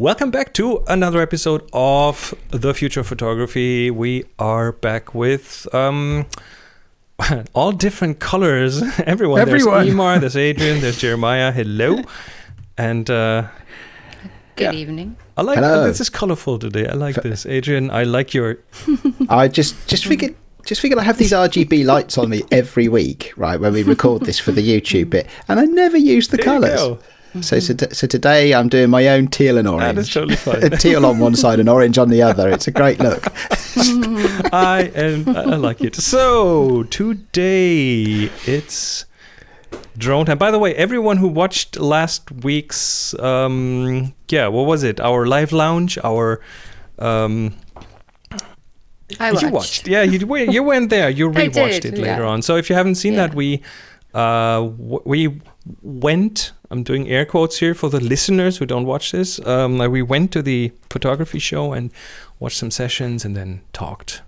Welcome back to another episode of The Future of Photography. We are back with um, all different colors. Everyone. Everyone. There's Emar, there's Adrian, there's Jeremiah. Hello. And uh, Good Yeah. evening. I like Hello. this is colorful today. I like this. Adrian, I like your I just just figured just figured I have these RGB lights on me every week, right? When we record this for the YouTube bit, and I never use the There colours. Go. So, so so today I'm doing my own teal and orange. That is totally fine. A teal on one side and orange on the other. It's a great look. I and I like it. So today it's drone time. By the way, everyone who watched last week's um yeah, what was it? Our live lounge, our um I you watched. watched. Yeah, you you went there. You I rewatched did, it later yeah. on. So if you haven't seen that, we uh w- we went. I'm doing air quotes here for the listeners who don't watch this. Um, we went to the photography show and watched some sessions and then talked.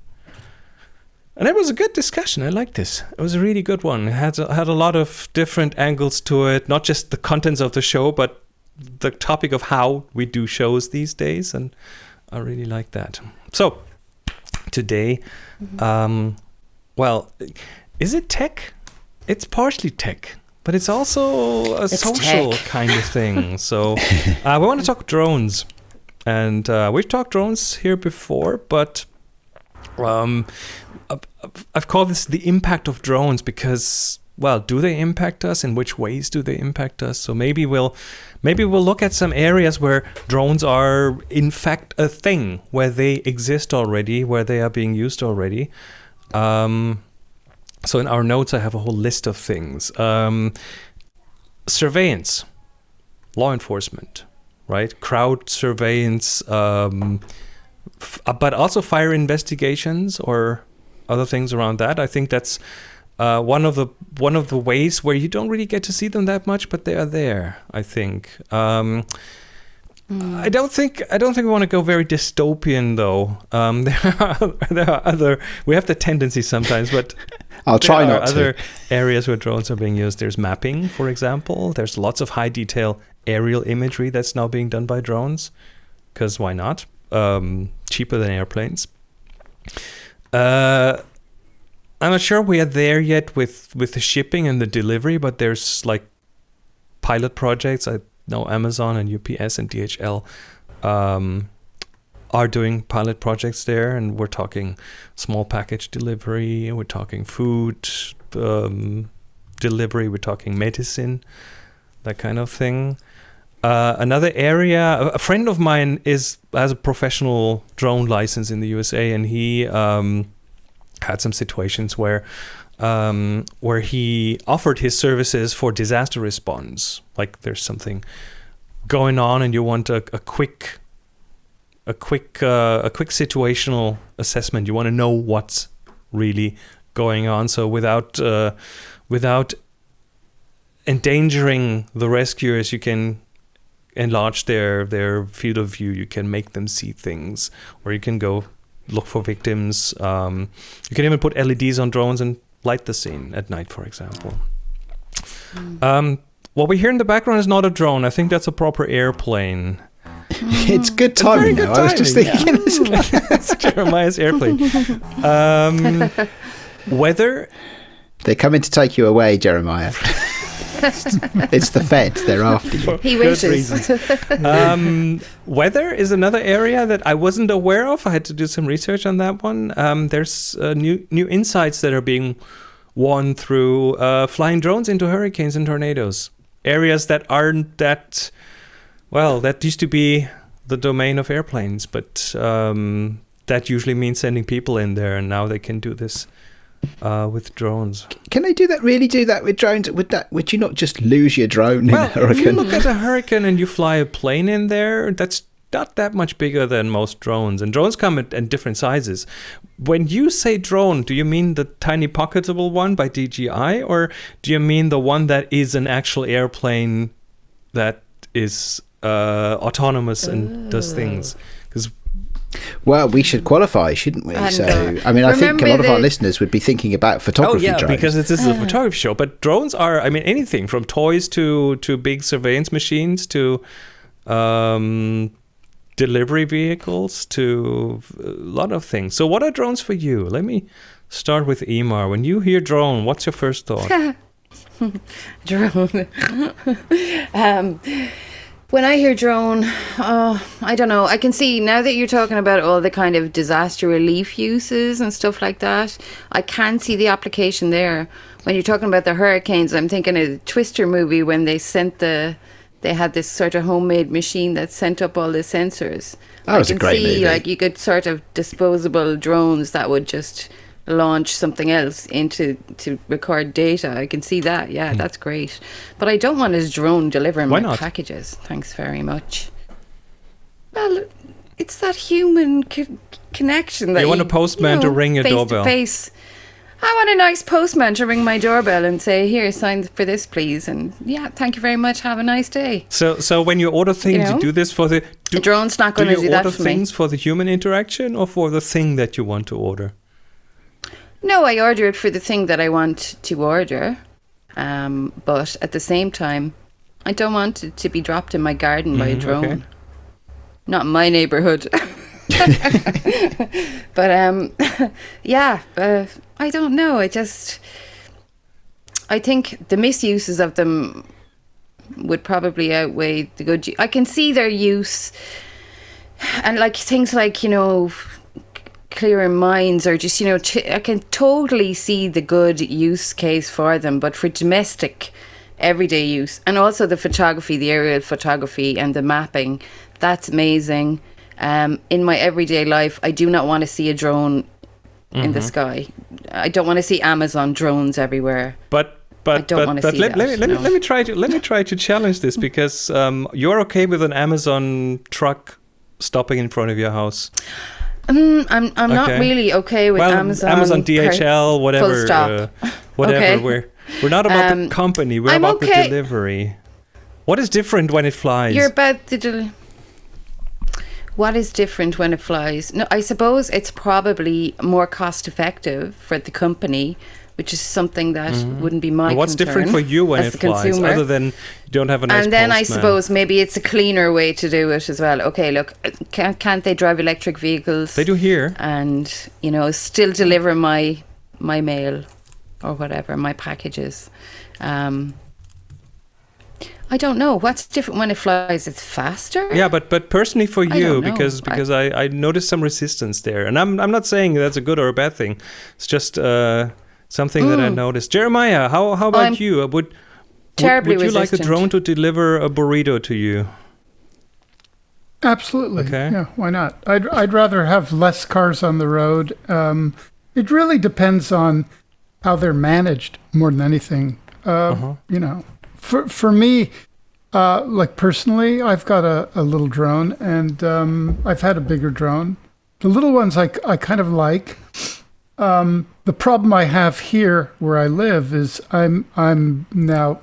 And it was a good discussion. I liked this. It was a really good one. It had had a lot of different angles to it, not just the contents of the show, but the topic of how we do shows these days. And I really like that. So today, um, well, is it tech? It's partially tech, but it's also a It's social tech. kind of thing. So uh, we want to talk drones, and uh, we've talked drones here before, but um, I've- called this the impact of drones because. Well, do they impact us? In which ways do they impact us? So maybe we'll maybe we'll look at some areas where drones are in fact a thing, where they exist already, where they are being used already. Um, so in our notes, I have a whole list of things. Um, surveillance, law enforcement, right? Crowd surveillance, um, uh, but also fire investigations or other things around that. I think that's uh, one of the one of the ways where you don't really get to see them that much, but they are there. I think. Um, I don't think I don't think we want to go very dystopian though. Um, there are there are other we have the tendency sometimes, but I'll try not to. other areas where drones are being used. There's mapping, for example. There's lots of high detail aerial imagery that's now being done by drones. Because why not? Um, cheaper than airplanes. Uh, I'm not sure we are there yet with with the shipping and the delivery, but there's like pilot projects. I know Amazon and UPS and DHL um, are doing pilot projects there, and we're talking small package delivery. We're talking food um, delivery. We're talking medicine, that kind of thing. Uh, another area, a- a friend of mine is has a professional drone license in the USA, and he um, had some situations where um, where he offered his services for disaster response. Like there's something going on, and you want a, a quick a quick uh, a quick situational assessment. You want to know what's really going on. So without uh, without endangering the rescuers, you can enlarge their their field of view. You can make them see things, or you can go look for victims. Um, you can even put LEDs on drones and light the scene at night, for example. Um, what we hear in the background is not a drone. I think that's a proper airplane. it's good It's very timing. I was just timing, thinking. it's Jeremiah's airplane. Um, weather They're coming to take you away, Jeremiah. it's the Fed. They're after you. for He wishes. um, weather is another area that I wasn't aware of. I had to do some research on that one. Um, there's uh, new new insights that are being won through uh, flying drones into hurricanes and tornadoes, areas that aren't that well. That used to be the domain of airplanes, but um, that usually means sending people in there, and now they can do this uh, with drones. Can they do that? Really do that with drones? Would that? Would you not just lose your drone in a Well, if you look at a hurricane and you fly a plane in there, that's not that much bigger than most drones. And drones come at, at different sizes. When you say drone, do you mean the tiny pocketable one by DJI, or do you mean the one that is an actual airplane that is uh, autonomous and does things? Because Well, we should qualify, shouldn't we? And, so, uh, I mean, I think a remember lot of our listeners would be thinking about Oh photography yeah, drones. because this is a photography show. But drones are, I mean, anything from toys to to big surveillance machines to um, delivery vehicles to a lot of things. So, what are drones for you? Let me start with Emar. When you hear drone, what's your first thought? drone. um, when I hear drone, oh, I don't know. I can see now that you're talking about all the kind of disaster relief uses and stuff like that. I can see the application there. When you're talking about the hurricanes, I'm thinking of the Twister movie when they sent the, they had this sort of homemade machine that sent up all the sensors. That was I a can great see movie. like you could sort of disposable drones that would just launch something else into to record data. I can see that. Yeah, hmm. that's great. But I don't want his drone delivering. Why my not? packages. Thanks very much. Well, it's that human co- connection that You want a postman to ring your face doorbell. To face. I want a nice postman to ring my doorbell and say, "Here, sign for this, please." And yeah, thank you very much. Have a nice day. So, so when you order things, you, know? do this for the. Do, A drone's not going to you do that for me. Do order things for the human interaction or for the thing that you want to order? No, I order it for the thing that I want to order. Um, but at the same time, I don't want it to be dropped in my garden by a Mhm, drone. okay. Not in my neighborhood. but um, yeah, uh, I don't know. I just, I think the misuses of them would probably outweigh the good. I can see their use, and like things like you know clearer minds or just you know ch- i can totally see the good use case for them but for domestic everyday use and also the photography the aerial photography and the mapping that's amazing. Um, in my everyday life i do not want to see a drone in the sky. I don't want to see amazon drones everywhere. But but don't but, but see let, let me that, let me let me try to let me try to challenge this because um, you're okay with an Amazon truck stopping in front of your house. Mm, i'm, I'm not really okay with well, amazon Amazon, DHL, whatever, stop. uh, whatever. Okay. We're we're not about the Um, company. We're I'm about okay. the delivery. What is different when it flies? You're about the. Del- what is different when it flies? No, I suppose it's probably more cost effective for the company, which is something that wouldn't be my. What's different for you when it flies, consumer. other than you don't have a nice and then I suppose maybe it's a cleaner way to do it as well. Okay, look, can't can't they drive electric vehicles? they do here. and you know still deliver my my mail or whatever my packages um i don't know what's different when it flies it's faster Yeah, but but personally for you, don't because I- because I, I noticed some resistance there, and I'm I'm not saying that's a good or a bad thing. It's just uh, something that I noticed. Jeremiah, how how about Mm. I'm you? Uh, Would would, would you like a drone to deliver a burrito to you? Absolutely. Okay. Yeah, why not? I'd, I'd rather have less cars on the road. Um, it really depends on how they're managed more than anything. Uh, Uh-huh. You know, for, for me, uh, like personally, I've got a, a little drone and um, I've had a bigger drone. The little ones I, I kind of like. Um, the problem I have here where I live is I'm I'm now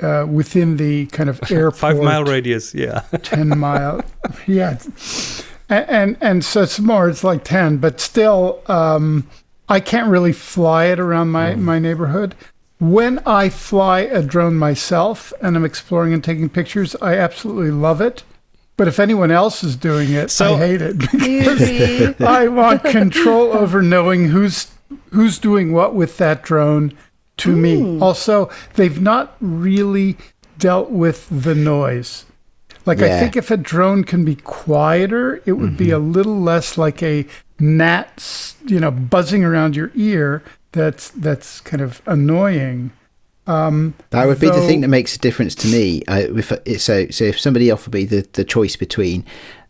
uh, within the kind of airport Five mile radius, yeah. 10 mile yeah. And, and and so it's more it's like 10 but still um i can't really fly it around my my neighborhood. When i fly a drone myself and i'm exploring and taking pictures i absolutely love it but if anyone else is doing it So- i hate it Easy. I want control over knowing who's who's doing what with that drone to me. Mm. Also, they've not really dealt with the noise. Like I think if a drone can be quieter, it would be mm-hmm. a little less like a gnat, you know, buzzing around your ear. That's that's kind of annoying. Um, That would be the thing that makes a difference to me. I, if, so, so if somebody offered me the, the choice between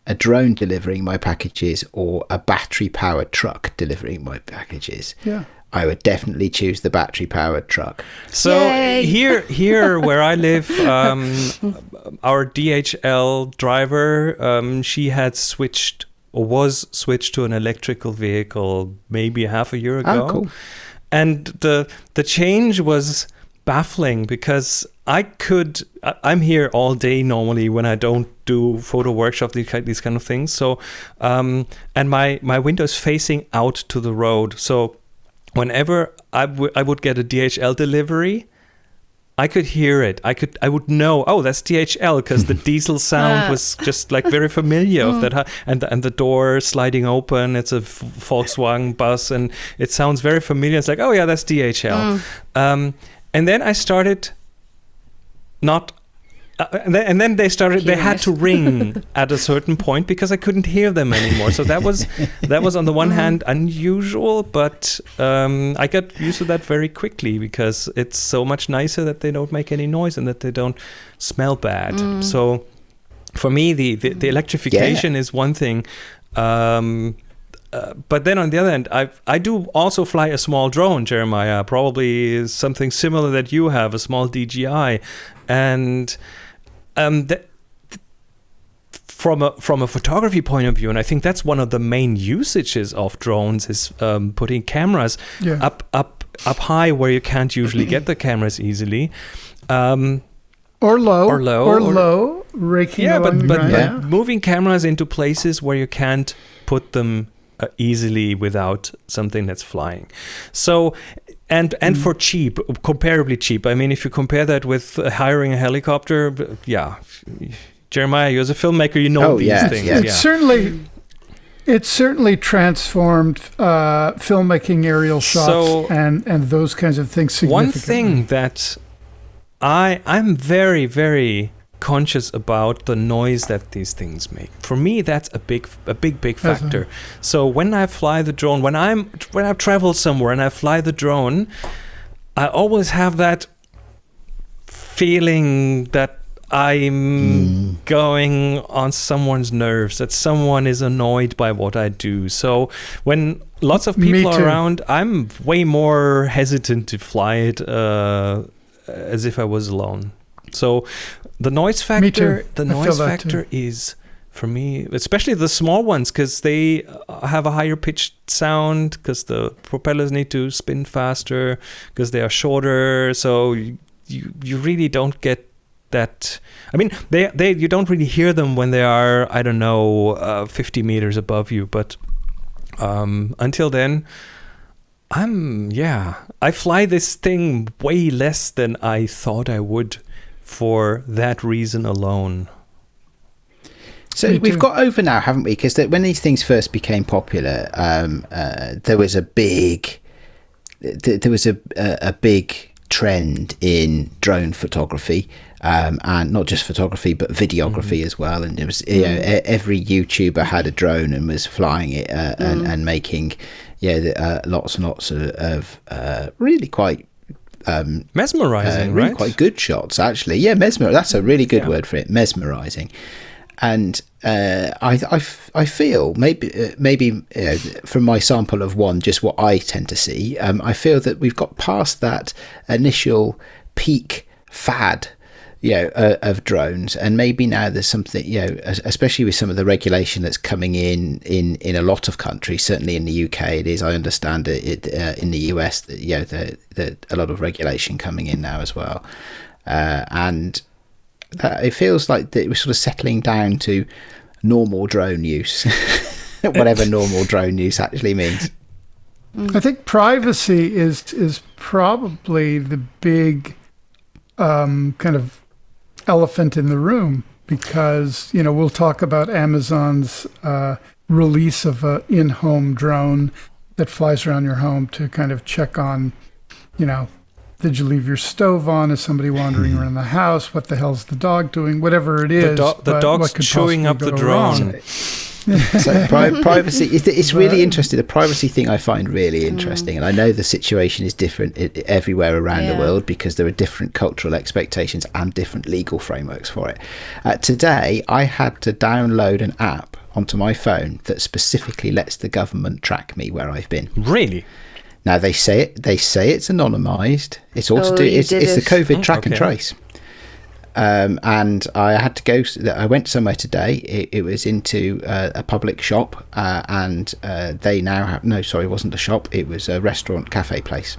a drone delivering my packages or a battery powered truck delivering my packages, yeah. I would definitely choose the battery powered truck. So Yay. here, here where I live, um, our DHL driver, um, she had switched or was switched to an electrical vehicle maybe half a year ago, Oh, cool. and the the change was baffling because I could I'm here all day normally when I don't do photo workshop these kind, these kind of things. So, um, and my my window is facing out to the road, so whenever I, I would get a DHL delivery, I could hear it. I could. I would know. Oh, that's DHL because the diesel sound Ah. was just like very familiar of that. hu- And and the door sliding open. It's a Volkswagen bus, and it sounds very familiar. It's like, oh yeah, that's DHL. Um, and then I started not. Uh, and, then, and then they started. They had it. to ring at a certain point because I couldn't hear them anymore. So that was that was on the one hand unusual, but um, I got used to that very quickly because it's so much nicer that they don't make any noise and that they don't smell bad. So for me, the the, the electrification is one thing. Um, uh, but then on the other end, I I do also fly a small drone, Jeremiah. Probably something similar that you have, a small DJI, and um, that from a from a photography point of view, and I think that's one of the main usages of drones is um, putting cameras Yeah. up up up high where you can't usually get the cameras easily. Um, or low, Or low, or, or- low, raking yeah, along but but, ground. but Yeah. moving cameras into places where you can't put them easily without something that's flying. So and and Mm. for cheap, comparably cheap. I mean, if you compare that with uh, hiring a helicopter, b- yeah. Jeremiah, you as a filmmaker, you know Oh, these yeah, things. yeah. It's certainly it's certainly transformed uh, filmmaking aerial shots So- and and those kinds of things One thing that I I'm very very conscious about the noise that these things make. For me, that's a big a big big factor. So when I fly the drone, when I'm when I travel somewhere and I fly the drone, I always have that feeling that I'm going on someone's nerves, that someone is annoyed by what I do. So when lots of people are around, I'm way more hesitant to fly it uh, as if I was alone. So the noise factor, the noise factor is for me, especially the small ones, because they uh, have a higher pitched sound, because the propellers need to spin faster, because they are shorter. So you, you you really don't get that. I mean, they they you don't really hear them when they are I don't know uh, 50 meters above you, but um, until then. I'm yeah. I fly this thing way less than I thought I would for that reason alone. So we've got over now, haven't we? Because when these things first became popular, um, uh, there was a big, th- there was a, a a big trend in drone photography, um, and not just photography but videography as well. And it was you know, e- every YouTuber had a drone and was flying it uh, and, and making yeah uh, lots and lots of, of uh, really quite um, Mesmerizing, uh, really right? quite good shots actually yeah mesmer that's a really good Yeah. word for it mesmerizing and uh, I, I, f- I feel maybe uh, maybe uh, from my sample of one just what I tend to see um, I feel that we've got past that initial peak fad you know, uh, of drones, and maybe now there's something, you know, especially with some of the regulation that's coming in in in a lot of countries. Certainly in the UK, it is. I understand it, it uh, in the US, that you know, the, the a lot of regulation coming in now as well, uh, and that, it feels like that we're sort of settling down to normal drone use, whatever normal drone use actually means. I think privacy is is probably the big um, kind of elephant in the room because you know we'll talk about Amazon's uh, release of a in-home drone that flies around your home to kind of check on, you know, did you leave your stove on? Is somebody wandering around the house? What the hell's the dog doing? Whatever it is, do- the dog's chewing up the drone. wrong? so pri- privacy it's, it's really interesting. The privacy thing i find really interesting and i know the situation is different everywhere around the world because there are different cultural expectations and different legal frameworks for it. Uh, today i had to download an app onto my phone that specifically lets the government track me where i've been. Really? now they say it they say it's anonymized. It's all Oh, to do it's, it's the covid track and trace um, and I had to go. I went somewhere today. It, it was into uh, a public shop, uh, and uh, they now have no. Sorry, it wasn't a shop. It was a restaurant, cafe place,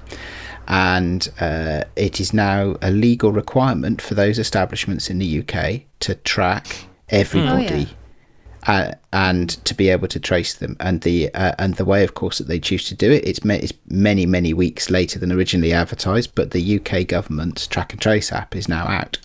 and uh, it is now a legal requirement for those establishments in the UK to track everybody. uh, and to be able to trace them. And the uh, and the way, of course, that they choose to do it, it's, ma- it's many many weeks later than originally advertised. But the UK government's track and trace app is now out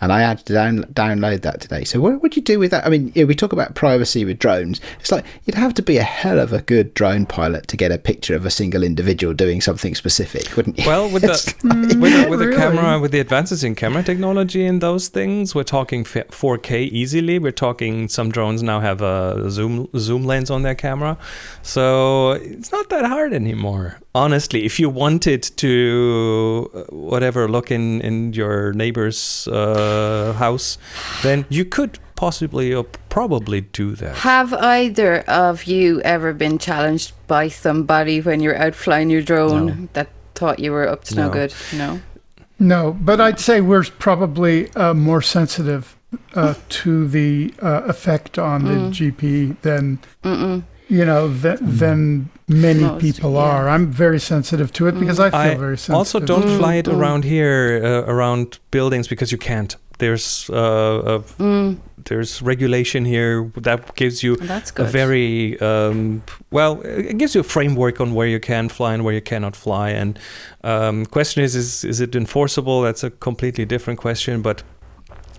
and I had to down, download that today. So what would you do with that? I mean, we talk about privacy with drones. It's like you'd have to be a hell of a good drone pilot to get a picture of a single individual doing something specific, wouldn't you? Well, with the Mm, with, the, with the really? camera, with the advances in camera technology and those things, we're talking 4K easily. We're talking some drones now have a zoom zoom lens on their camera, so it's not that hard anymore. Honestly, if you wanted to, uh, whatever, look in in your neighbor's uh, house, then you could possibly or probably do that. Have either of you ever been challenged by somebody when you're out flying your drone No. that thought you were up to no, No. good? No. No, but I'd say we're probably uh, more sensitive uh, to the uh, effect on the GP than Mm-mm. You know th- than many Most, people yeah. are. I'm very sensitive to it because I feel I very sensitive. also don't Mm, fly it mm. around here, uh, around buildings, because you can't. There's uh, a Mm, there's regulation here that gives you that's a good. very um, well it gives you a framework on where you can fly and where you cannot fly and um, question is, is is it enforceable that's a completely different question but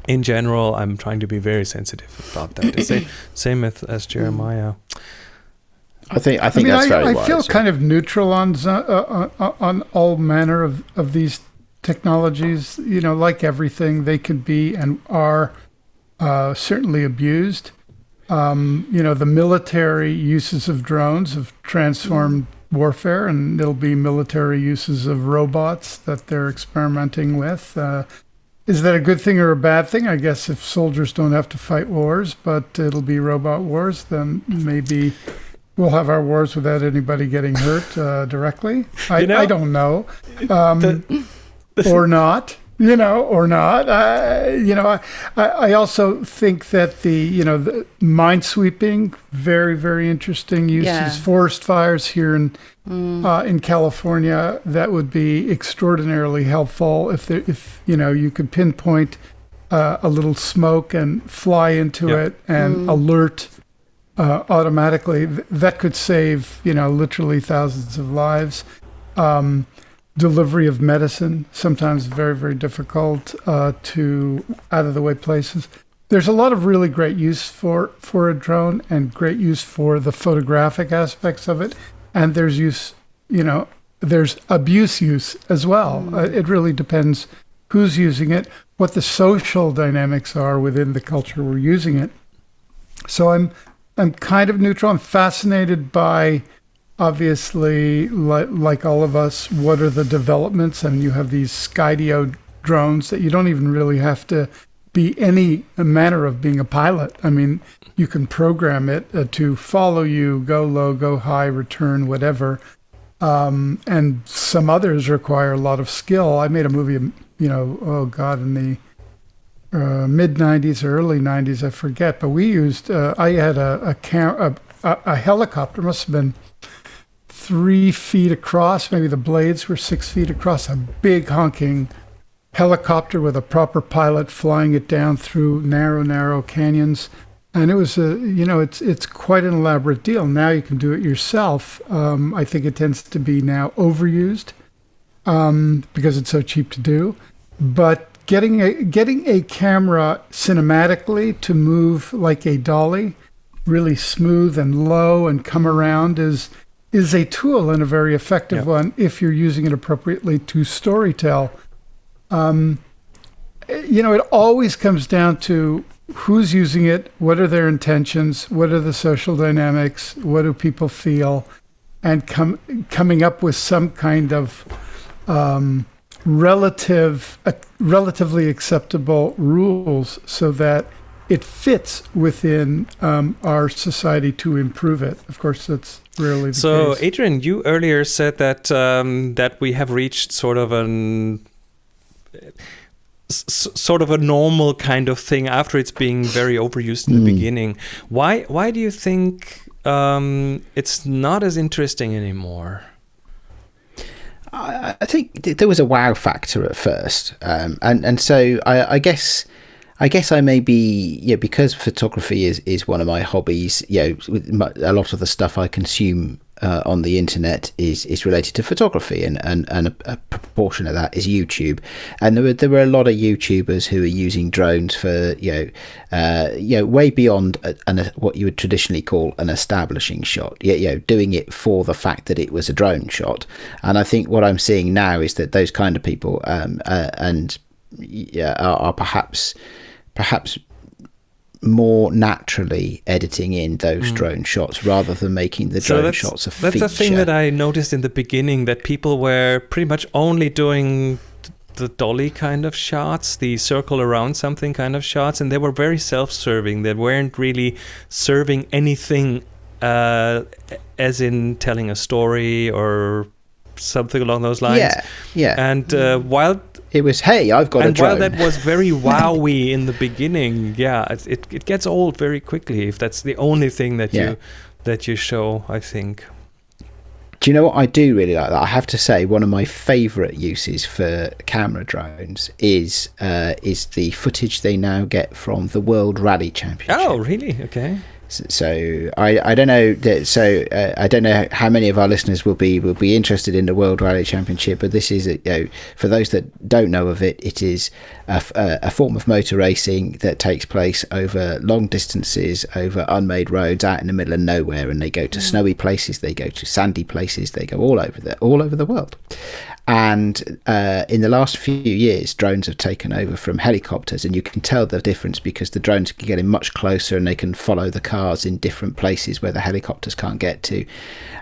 in general i'm trying to be very sensitive about that the same, same as, as jeremiah I think I I think mean, that's I, very I wise. feel yeah. kind of neutral on uh, uh, on all manner of, of these technologies. You know, like everything, they can be and are uh, certainly abused. Um, you know, the military uses of drones have transformed warfare, and there'll be military uses of robots that they're experimenting with. Uh, is that a good thing or a bad thing? I guess if soldiers don't have to fight wars, but it'll be robot wars, then maybe we'll have our wars without anybody getting hurt uh, directly. I, You know, I don't know, um, or not. You know, or not. Uh, you know, I, I I also think that the you know the minesweeping very very interesting uses. Yeah. Forest fires here in uh, in California that would be extraordinarily helpful if there, if you know you could pinpoint uh, a little smoke and fly into Yeah. it and alert uh, automatically. That could save you know literally thousands of lives. Um, delivery of medicine sometimes very very difficult uh, to out of the way places. There's a lot of really great use for for a drone and great use for the photographic aspects of it, and there's use you know there's abuse use as well. Uh, it really depends who's using it, what the social dynamics are within the culture we're using it. So I'm I'm kind of neutral. I'm fascinated by obviously like, like all of us what are the developments and you have these skydio drones that you don't even really have to be any manner of being a pilot. I mean you can program it uh, to follow you go low go high return whatever. Um, and some others require a lot of skill. I made a movie you know oh god in the uh, mid 90s or early 90s i forget but we used uh, i had a a, cam- a a helicopter must have been three feet across maybe the blades were six feet across a big honking helicopter with a proper pilot flying it down through narrow narrow canyons. And it was a you know it's it's quite an elaborate deal. Now you can do it yourself. Um, i think it tends to be now overused um, because it's so cheap to do. But getting a getting a camera cinematically to move like a dolly really smooth and low and come around is is a tool and a very effective one if you're using it appropriately to storytell. Um, you know, it always comes down to who's using it, what are their intentions, what are the social dynamics, what do people feel, and com- coming up with some kind of um, relative, uh, relatively acceptable rules so that it fits within um, our society to improve it. Of course, that's rarely the so case. adrian you earlier said that um, that we have reached sort of an s- s- sort of a normal kind of thing after it's being very overused in the Mm. beginning. Why why do you think um, it's not as interesting anymore? I, think th- there was a wow factor at first, um, and and so I, I guess I guess I may be yeah because photography is is one of my hobbies. You know, a lot of the stuff I consume uh, on the internet is is related to photography, and and, and a, a proportion of that is YouTube. And there were there were a lot of YouTubers who are using drones for you know uh, you know way beyond an, a, what you would traditionally call an establishing shot. Yeah, you know, doing it for the fact that it was a drone shot. And I think what I'm seeing now is that those kind of people um, uh, and yeah, are, are perhaps perhaps more naturally editing in those mm. drone shots rather than making the so drone shots a feature. That's the thing that I noticed in the beginning that people were pretty much only doing the dolly kind of shots, the circle around something kind of shots, and they were very self-serving. They weren't really serving anything, uh, as in telling a story or something along those lines. Yeah, yeah. And uh, while it was, hey, I've got and a drone. while that was very wowy in the beginning, yeah, it, it, it gets old very quickly if that's the only thing that yeah. you that you show. I think. Do you know what I do really like? That I have to say, one of my favourite uses for camera drones is uh, is the footage they now get from the World Rally Championship. Oh, really? Okay. So I, I don't know that so uh, I don't know how many of our listeners will be will be interested in the World Rally Championship, but this is a, you know, for those that don't know of it, it is a, a, form of motor racing that takes place over long distances over unmade roads out in the middle of nowhere, and they go to mm. snowy places, they go to sandy places, they go all over the all over the world, and uh, in the last few years, drones have taken over from helicopters, and you can tell the difference because the drones can get in much closer and they can follow the cars in different places where the helicopters can't get to.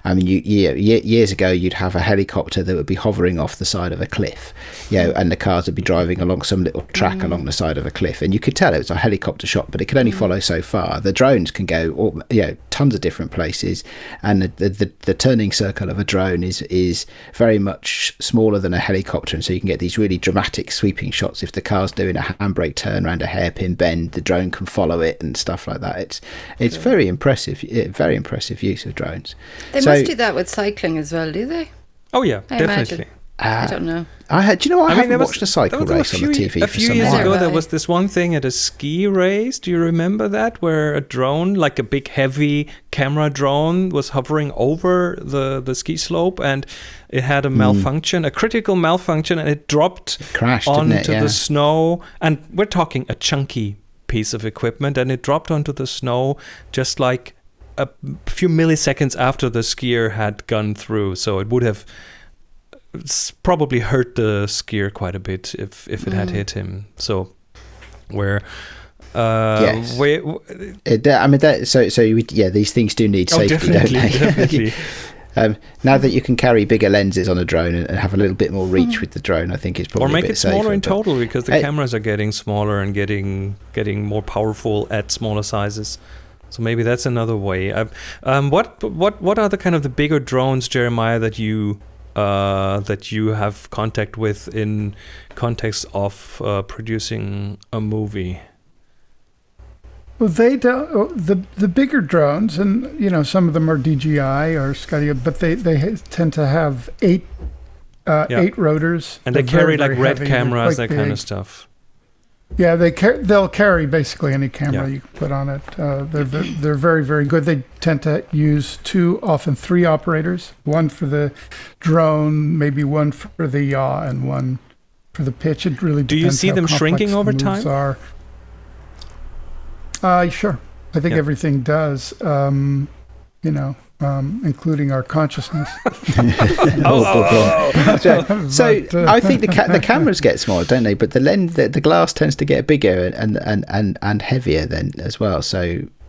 I mean, you, you, years ago, you'd have a helicopter that would be hovering off the side of a cliff, you know, and the cars would be driving along some little track mm. along the side of a cliff, and you could tell it was a helicopter shot, but it could only mm. follow so far. The drones can go, all, you know, tons of different places, and the, the, the turning circle of a drone is is very much smaller than a helicopter, and so you can get these really dramatic sweeping shots. If the car's doing a handbrake turn around a hairpin bend, the drone can follow it and stuff like that. It's it's very impressive, very impressive use of drones. They so, must do that with cycling as well, do they? Oh yeah, I definitely. Uh, I don't know. I had. Do you know? I, I haven't watched a cycle race a few, on the TV. A few years ago, there was this one thing at a ski race. Do you remember that, where a drone, like a big heavy camera drone, was hovering over the the ski slope, and it had a hmm. malfunction, mm. a critical malfunction, and it dropped it crashed, onto it? Yeah. the snow. And we're talking a chunky piece of equipment, and it dropped onto the snow just like a few milliseconds after the skier had gone through. So it would have probably hurt the skier quite a bit if if it mm. had hit him. So where. Uh, yes. Where, it, I mean, that, so so would, yeah, these things do need oh, safety, don't they? definitely. Um, now that you can carry bigger lenses on a drone and, and have a little bit more reach mm. with the drone, I think it's probably or make it smaller safer, in total because the uh, cameras are getting smaller and getting getting more powerful at smaller sizes. So maybe that's another way. Uh, um, what what what are the kind of the bigger drones, Jeremiah, that you uh, that you have contact with in context of uh, producing a movie? Well, they don't. Oh, the the bigger drones, and you know, some of them are DJI or Skydio, but they they tend to have eight uh, yeah. eight rotors, and they carry very, like red cameras, that big. kind of stuff. Yeah, they car- they'll carry basically any camera yeah. you can put on it. Uh, they're, they're, they're very very good. They tend to use two, often three operators. One for the drone, maybe one for the yaw, and one for the pitch. It really do you see them shrinking over time? Are. Uh, sure. I think yeah. everything does. Um, you know, um, including our consciousness. oh, oh, oh. So, so but, uh, I think the ca- the cameras get smaller, don't they? But the lens, the, the glass tends to get bigger and and and and heavier then as well. So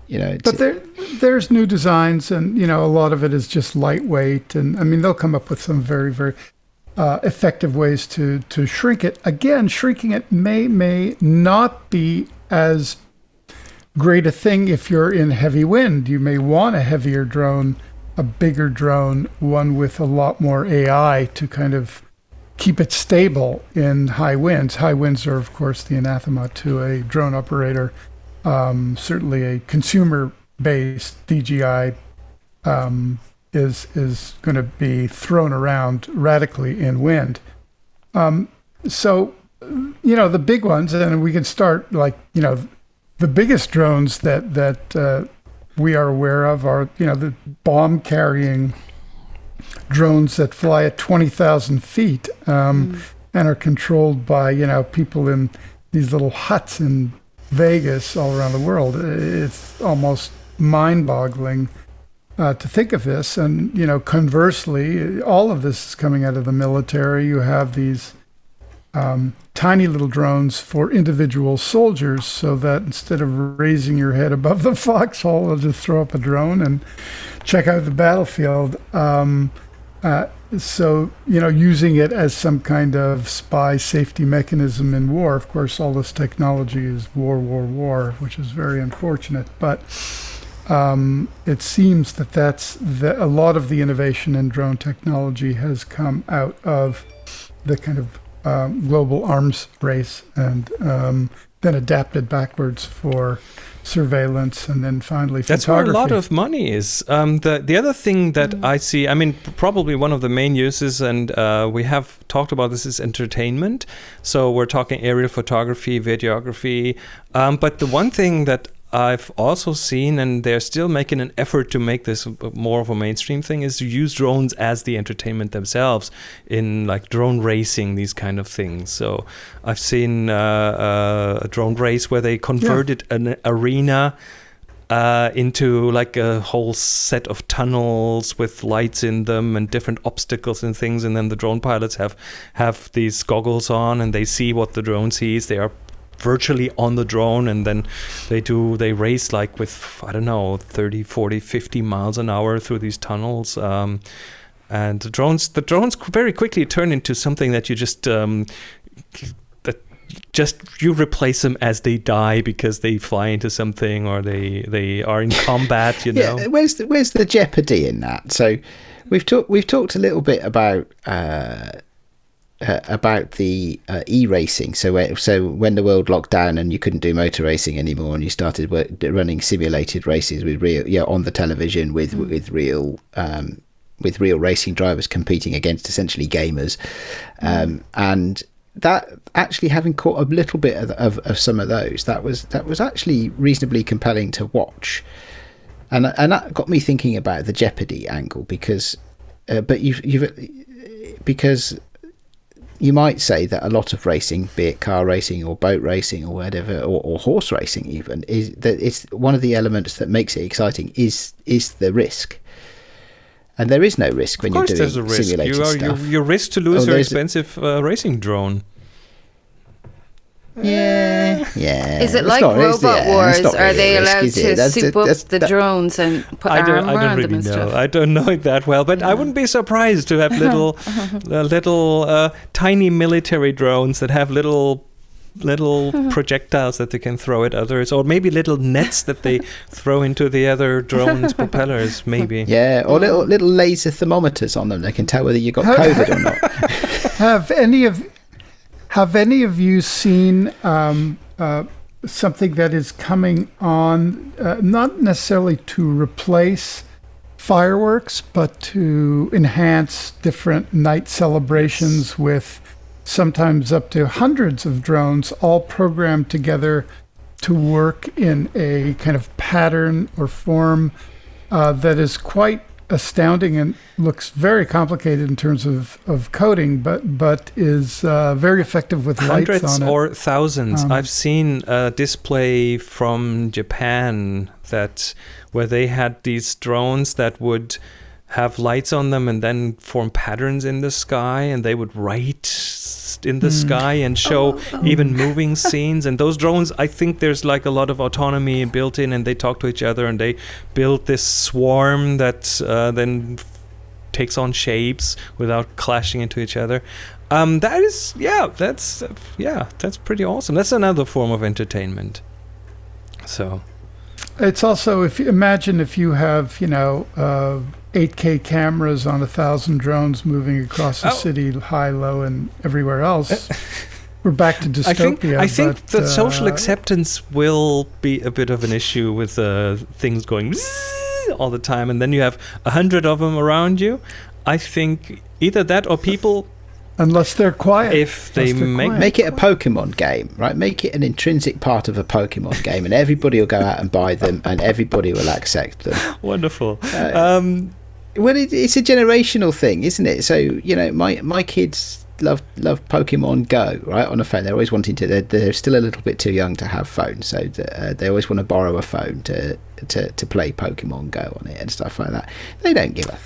you know, but there there's new designs, and you know, a lot of it is just lightweight, and I mean, they'll come up with some very very. Uh, effective ways to to shrink it. Again, shrinking it may may not be as great a thing if you're in heavy wind. You may want a heavier drone, a bigger drone, one with a lot more AI to kind of keep it stable in high winds. High winds are, of course, the anathema to a drone operator. Um, certainly, a consumer-based DJI um, is is going to be thrown around radically in wind. Um, so you know, the big ones, and we can start like you know, the biggest drones that that uh, we are aware of are you know the bomb carrying drones that fly at twenty thousand feet um, mm. and are controlled by you know people in these little huts in Vegas all around the world. It's almost mind-boggling uh, to think of this. And you know, conversely, all of this is coming out of the military. You have these um, tiny little drones for individual soldiers, so that instead of raising your head above the foxhole, they'll just throw up a drone and check out the battlefield. Um, uh, so you know, using it as some kind of spy safety mechanism in war. Of course, all this technology is war, war, war, which is very unfortunate. But um, it seems that that's the, a lot of the innovation in drone technology has come out of the kind of um, global arms race and um, then adapted backwards for surveillance and then finally that's where a lot of money is. Um, the the other thing that mm. i see i mean probably one of the main uses and uh, we have talked about this is entertainment. So we're talking aerial photography videography. Um, but the one thing that I've also seen, and they're still making an effort to make this more of a mainstream thing, is to use drones as the entertainment themselves in like drone racing, these kind of things. So I've seen uh, uh, a drone race where they converted yeah. an arena. Uh, into like a whole set of tunnels with lights in them and different obstacles and things, and then the drone pilots have have these goggles on and they see what the drone sees. They are virtually on the drone and then they do they race like with i don't know 30 40 50 miles an hour through these tunnels um, and the drones the drones very quickly turn into something that you just um, that just you replace them as they die because they fly into something or they they are in combat you know? yeah, where's the, where's the jeopardy in that? So we've talked we've talked a little bit about uh, uh, about the uh, e-racing. So, so when the world locked down and you couldn't do motor racing anymore, and you started work, running simulated races with real, yeah, on the television with mm. with real. Um, with real racing drivers competing against essentially gamers, mm. um, and that actually having caught a little bit of, of, of, some of those, that was that was actually reasonably compelling to watch, and and that got me thinking about the Jeopardy angle because, uh, but you've you've because you might say that a lot of racing, be it car racing or boat racing or whatever, or, or, horse racing even, is that it's one of the elements that makes it exciting is is the risk. And there is no risk when you're doing there's a risk. simulated you are, stuff. You, you risk to lose oh, your expensive uh, racing drone. Yeah, yeah. Is it like not, Robot yeah, Wars? Are they allowed to soup up the that, drones and put I don't, I don't really know. Stuff? I don't know it that well, but yeah. I wouldn't be surprised to have little, uh, little uh, tiny military drones that have little little projectiles that they can throw at others, or maybe little nets that they throw into the other drones' propellers, maybe. Yeah, or little little laser thermometers on them. They can tell whether you got COVID or not. Have any of have any of you seen um, uh, something that is coming on, uh, not necessarily to replace fireworks, but to enhance different night celebrations with sometimes up to hundreds of drones all programmed together to work in a kind of pattern or form uh, that is quite astounding and looks very complicated in terms of, of coding, but but is uh, very effective with hundreds lights on or thousands. Um, I've seen a display from Japan that where they had these drones that would have lights on them and then form patterns in the sky and they would write in the mm. sky and show oh, oh. even moving scenes and those drones i think there's like a lot of autonomy built in and they talk to each other and they build this swarm that uh, then takes on shapes without clashing into each other um, that is yeah that's uh, yeah that's pretty awesome that's another form of entertainment so it's also if you imagine if you have you know uh, 8K cameras on a thousand drones moving across the oh. city, high, low, and everywhere else. We're back to dystopia. I think, I think but, that uh, social acceptance will be a bit of an issue with uh, things going all the time, and then you have a hundred of them around you. I think either that or people unless they're quiet. If they make quiet. Make it a Pokemon game, right? Make it an intrinsic part of a Pokemon game, and everybody will go out and buy them, and everybody will accept them. wonderful. Uh, Um, Well, it, it's a generational thing, isn't it? So you know, my my kids love love Pokemon Go, right, on a phone. They're always wanting to. They're, they're still a little bit too young to have phones, so the, uh, they always want to borrow a phone to, to to play Pokemon Go on it and stuff like that. They don't give a,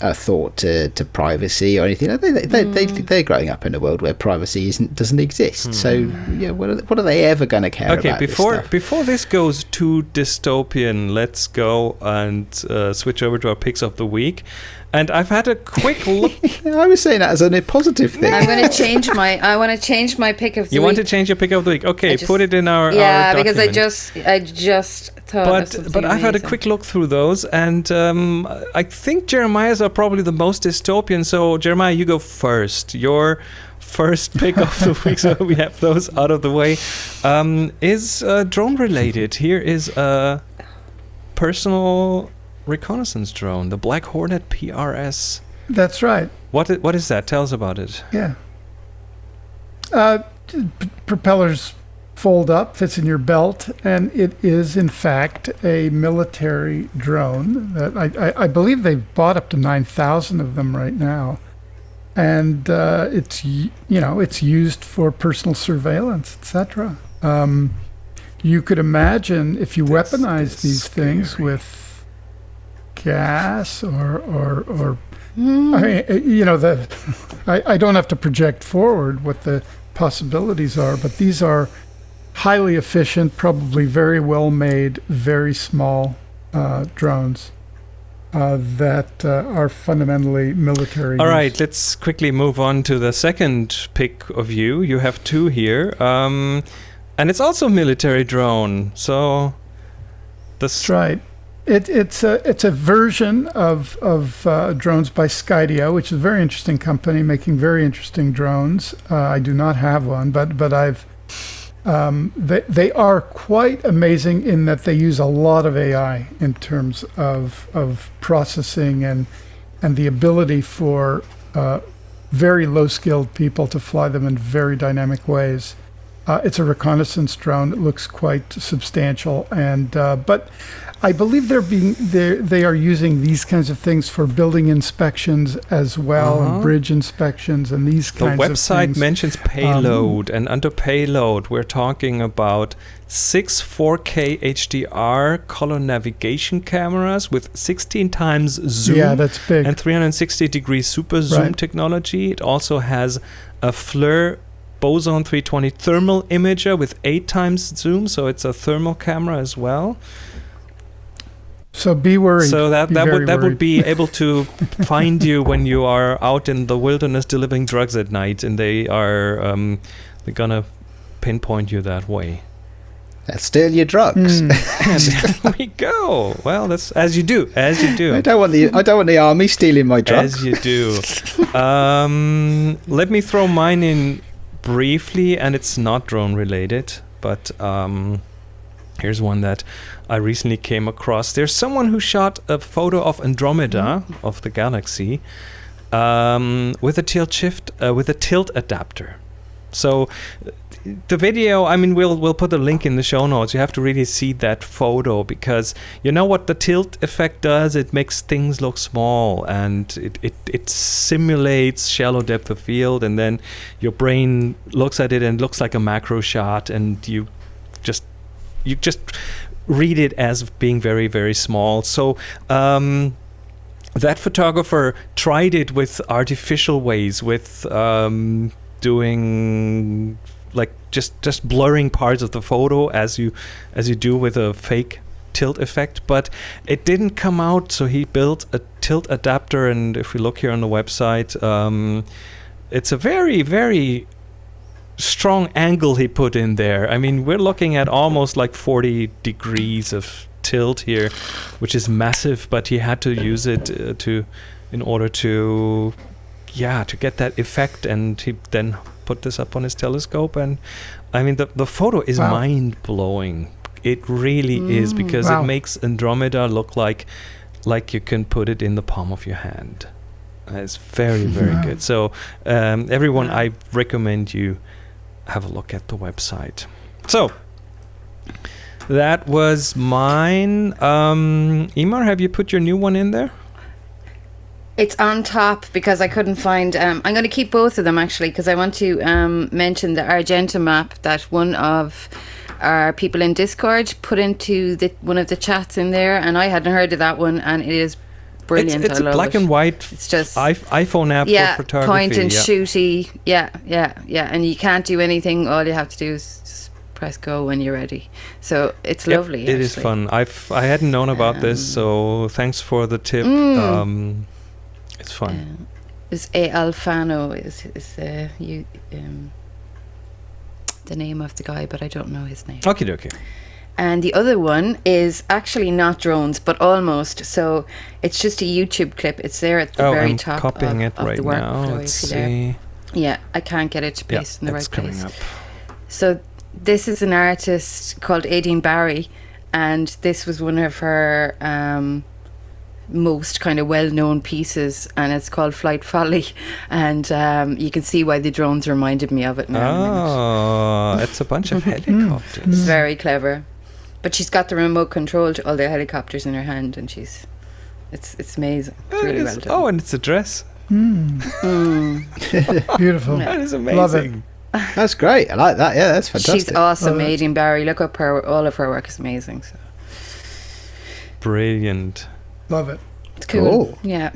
a thought to, to privacy or anything. They, they, they, they, they're growing up in a world where privacy isn't doesn't exist. So yeah, what are, what are they ever going to care okay, about? this before stuff? before this goes too dystopian, let's go and uh, switch over to our picks of the week. And I've had a quick look. I was saying that as a positive thing. I'm going to change my. I want to change my pick of the you want to change your pick of the week? Okay, just- put it in our yeah, our because I just I just thought. but something but I've had a quick look through those, and um, I think Jeremiah's are probably the most dystopian. So Jeremiah, you go first. Your first pick of the week, so we have those out of the way, um, is uh, drone related. Here is a personal reconnaissance drone, the Black Hornet PRS. That's right. What what is that? Tell us about it. Yeah. Uh, t- p- propellers fold up, fits in your belt, and it is in fact a military drone. That I, I, I believe they've bought up to nine thousand of them right now, and uh, it's you know it's used for personal surveillance, etc. Um, you could imagine if you This weaponize is these things with gas or or or Hmm. I mean, uh, you know, the I, I don't have to project forward what the possibilities are, but these are highly efficient, probably very well made, very small uh, drones uh, that uh, are fundamentally military. All use. right, let's quickly move on to the second pick of you. You have two here, um, and it's also military drone. So this That's right. It, it's a it's a version of of uh, drones by Skydio, which is a very interesting company making very interesting drones. Uh, I do not have one, but but I've um, they they are quite amazing in that they use a lot of AI in terms of of processing and and the ability for uh, very low skilled people to fly them in very dynamic ways. Uh, it's a reconnaissance drone. It looks quite substantial, and uh, but I believe they're being they they are using these kinds of things for building inspections as well, Uh-huh. and bridge inspections, and these the kinds of The website things. mentions payload, and under payload, we're talking about six 4K HDR color navigation cameras with 16 times zoom. yeah, that's big. and 360 degree super zoom Right. technology. It also has a FLIR Boson 320 thermal imager with eight times zoom, so it's a thermal camera as well. So be worried. So that Be that would that worried. would be able to find you when you are out in the wilderness delivering drugs at night, and they are um, they're gonna pinpoint you that way. They'll steal your drugs. Mm. There we go. Well, that's as you do, as you do. I don't want the I don't want the army stealing my drugs. As you do. um, let me throw mine in briefly, and it's not drone related, but um, here's one that I recently came across. There's someone who shot a photo of Andromeda of the galaxy um, with a tilt shift uh, with a tilt adapter. So uh, the video, I mean, we'll we'll put a link in the show notes. You have to really see that photo because you know what the tilt effect does. It makes things look small and it it, it simulates shallow depth of field, and then your brain looks at it and looks like a macro shot, and you you just read it as being very very small. So. Um, that photographer tried it with artificial ways, with um, doing like just just blurring parts of the photo as you as you do with a fake tilt effect but it didn't come out so he built a tilt adapter and if we look here on the website um, it's a very very strong angle he put in there i mean we're looking at almost like 40 degrees of tilt here which is massive but he had to use it uh, to in order to yeah to get that effect and he then put this up on his telescope and i mean the, the photo is Wow. mind blowing it really is Mm, because wow. it makes andromeda look like like you can put it in the palm of your hand It's very very good. So um, everyone, I recommend you have a look at the website. So that was mine. Um, Imar, have you put your new one in there? It's on top because I couldn't find. Um, I'm going to keep both of them actually because I want to um, mention the Argenta map that one of our people in Discord put into the one of the chats in there, and I hadn't heard of that one, and it is brilliant. It's, it's a black it. and white It's just iPhone app yeah, for photography. point and yeah. shooty. Yeah, yeah, yeah, and you can't do anything. All you have to do is just press go when you're ready. So it's Yep, lovely. It is actually. fun. I've I hadn't known about this, Um, so thanks for the tip. Mm. Um, it's fun. Um, is A Alfano is is uh, you um, the name of the guy, but I don't know his name. Okay, okay. And the other one is actually not drones, but almost. So it's just a YouTube clip. It's there at the Oh, very I'm top copying of, it of right the now. Let's there. see. Yeah, I can't get it to Yeah, paste in the it's right coming place. up. So this is an artist called Aideen Barry, and this was one of her um, most kind of well-known pieces, and it's called Flight Folly, and um, you can see why the drones reminded me of it now. Oh, it's a bunch of helicopters. Very clever, but she's got the remote control to all the helicopters in her hand, and she's it's it's amazing. It's really well done. oh, and it's a dress. Mm, Mm. beautiful. Yeah. That is Love it. That's great. I like that. Yeah, that's fantastic. She's awesome, Love. Aideen Barry. Look up her. All of her work is amazing. So Brilliant. Love it. it's cool. Cool. Yeah.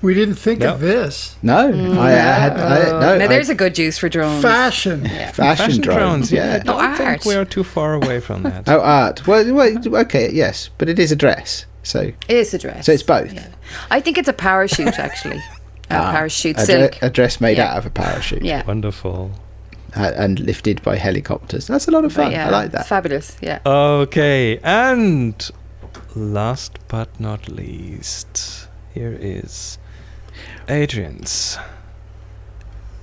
We didn't think No. of this. No, I, I had I, no. now there's a good use for drones. Fashion. yeah. fashion, Fashion drones. drones. Yeah, I don't Oh, think we are too far away from that. Oh, art. Well, well, okay, yes, but it is a dress. So, It is a dress. so it's both. Yeah. I think it's a parachute actually. a Ah, parachute a, dre- silk. a dress made Yeah. out of a parachute. yeah. Wonderful. uh, and lifted by helicopters. That's a lot of fun. yeah, I like that. fabulous. Yeah. Okay, and last but not least, here is Adrian's.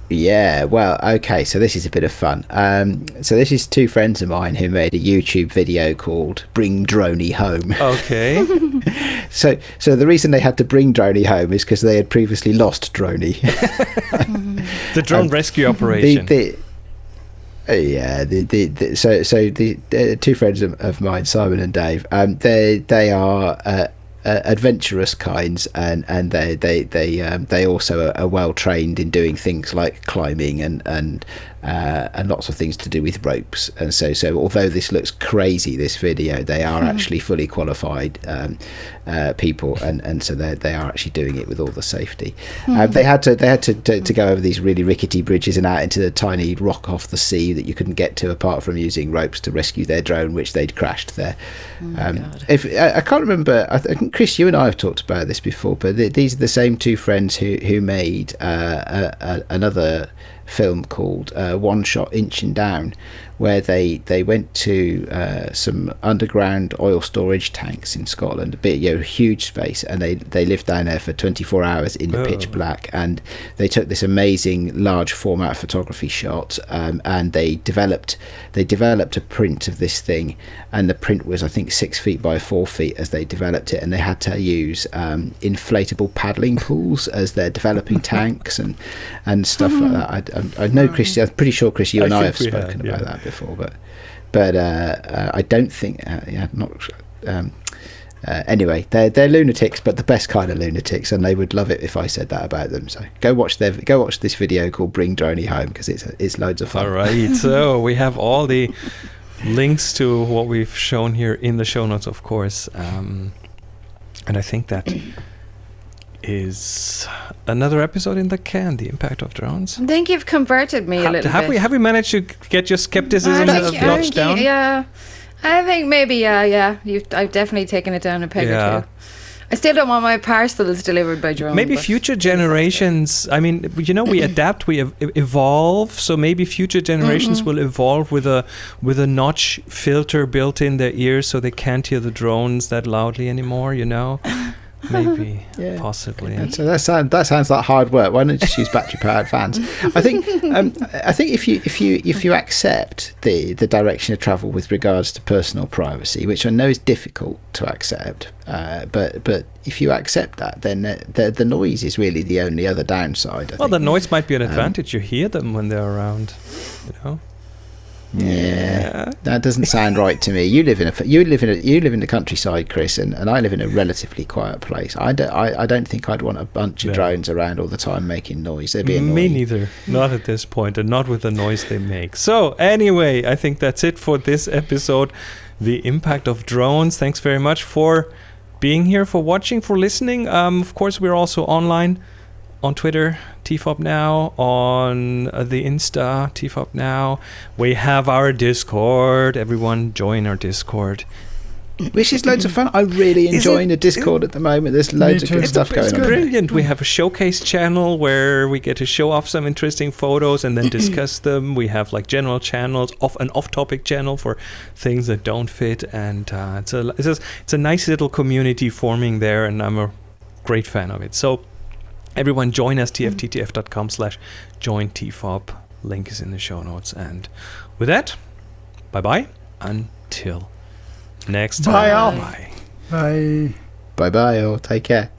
Yeah, well, okay, so this is a bit of fun. Um, so this is two friends of mine who made a YouTube video called "Bring Droney Home." Okay. So, so the reason they had to bring Droney home is because they had previously lost Droney. the drone Um, rescue the, operation. the, uh, yeah, the, the, the so so the uh, two friends of, of mine, Simon and Dave, um, they they are uh, uh, adventurous kinds, and and they they they um, they also are, are well trained in doing things like climbing and and uh, and lots of things to do with ropes. And so so although this looks crazy, this video, they are actually fully qualified um, uh, people, and and so they they are actually doing it with all the safety. Um, they had to they had to, to to go over these really rickety bridges and out into the tiny rock off the sea that you couldn't get to apart from using ropes to rescue their drone, which they'd crashed there. um, if I, I can't remember, I think Chris, you and I have talked about this before, but th- these are the same two friends who who made uh, a, a, another film called uh, One Shot Inchindown, where they they went to uh, some underground oil storage tanks in Scotland, a bit you know huge space, and they they lived down there for 24 hours in the pitch Oh. black, and they took this amazing large format photography shot, um, and they developed they developed a print of this thing, and the print was I think six feet by four feet as they developed it, and they had to use um, inflatable paddling pools as they're developing tanks and and stuff like that. I, I, I know Chris, I'm pretty sure Chris, you and I, have we have, spoken about yeah. that before, but but uh, uh, I don't think uh, yeah not. Um, uh, anyway, they're they're lunatics, but the best kind of lunatics, and they would love it if I said that about them. So go watch their go watch this video called "Bring Droney Home" because it's it's loads of fun. All right. so we have all the links to what we've shown here in the show notes, of course. Um, and I think that is another episode in the can. The impact of drones. I think you've converted me a Ha- little have bit. we have we managed to get your skepticism I think- I notched think, down? Yeah, I think maybe yeah, yeah. You've I've definitely taken it down a peg Yeah. or two. I still don't want my parcels delivered by drone. Maybe future generations. I mean, you know, we adapt, we ev- evolve. So maybe future generations Mm-hmm. will evolve with a with a notch filter built in their ears, so they can't hear the drones that loudly anymore. You know, maybe, Yeah. possibly. So that sounds that sounds like hard work. Why don't you just use battery powered fans? I think um, I think if you if you if you accept the the direction of travel with regards to personal privacy, which I know is difficult to accept, uh, but but if you accept that, then the, the the noise is really the only other downside. I Well, the noise might be an Um, advantage. you hear them when they're around. You know. Yeah. That doesn't sound right to me. You live in a you live in a you live in the countryside, Chris, and, and I live in a relatively quiet place. I don't I, I don't think I'd want a bunch of No. drones around all the time making noise. They'd be Me neither. Not at this point, and not with the noise they make. So, anyway, I think that's it for this episode. The impact of drones. Thanks very much for being here, for watching, for listening. Um, of course, we're also online on Twitter, TFOP Now, on uh, the Insta, TFOP Now. We have our Discord. Everyone join our Discord. Which is loads of fun. I'm really enjoying it- the Discord at the moment. There's loads of good It's stuff a- going it's on. good. there. Brilliant. We have a showcase channel where we get to show off some interesting photos and then discuss them. We have like general channels, off an off-topic channel for things that don't fit, and uh, it's a it's a, it's a nice little community forming there, and I'm a great fan of it. So everyone join us tfttf.com slash join tfob. Link is in the show notes. And with that, bye bye until next time. Bye, all. Bye. Bye. Bye bye, all. Take care.